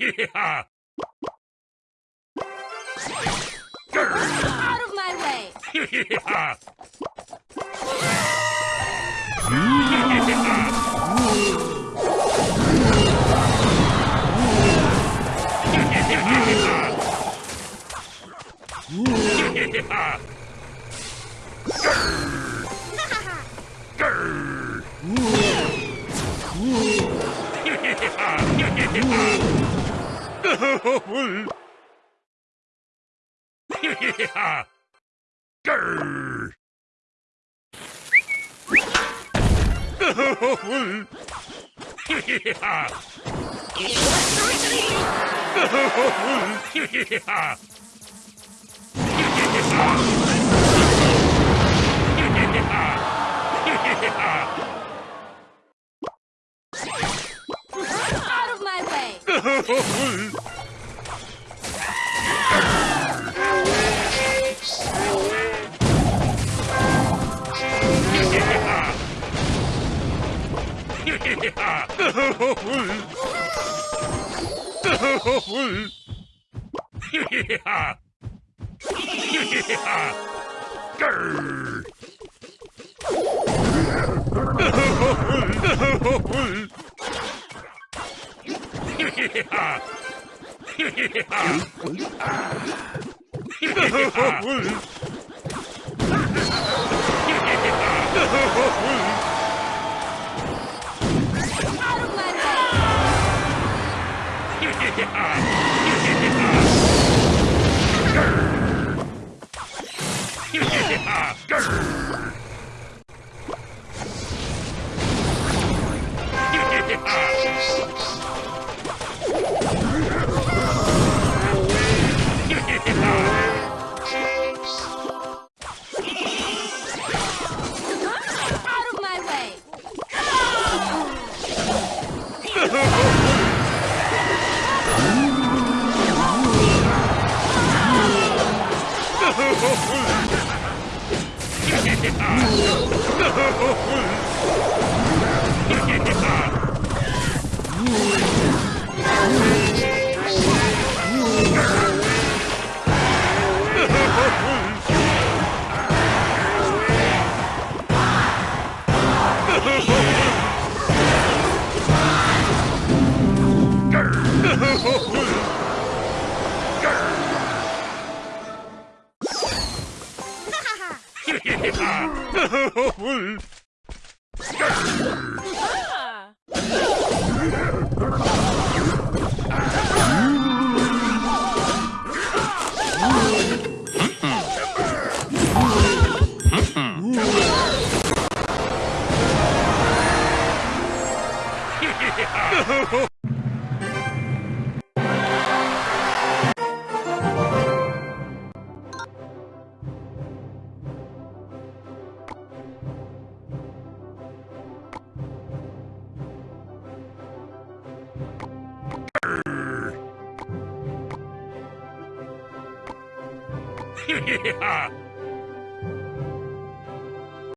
물. Out of my way! 물. 물. 물. Out my way! 물. 물. Oh, full. いや。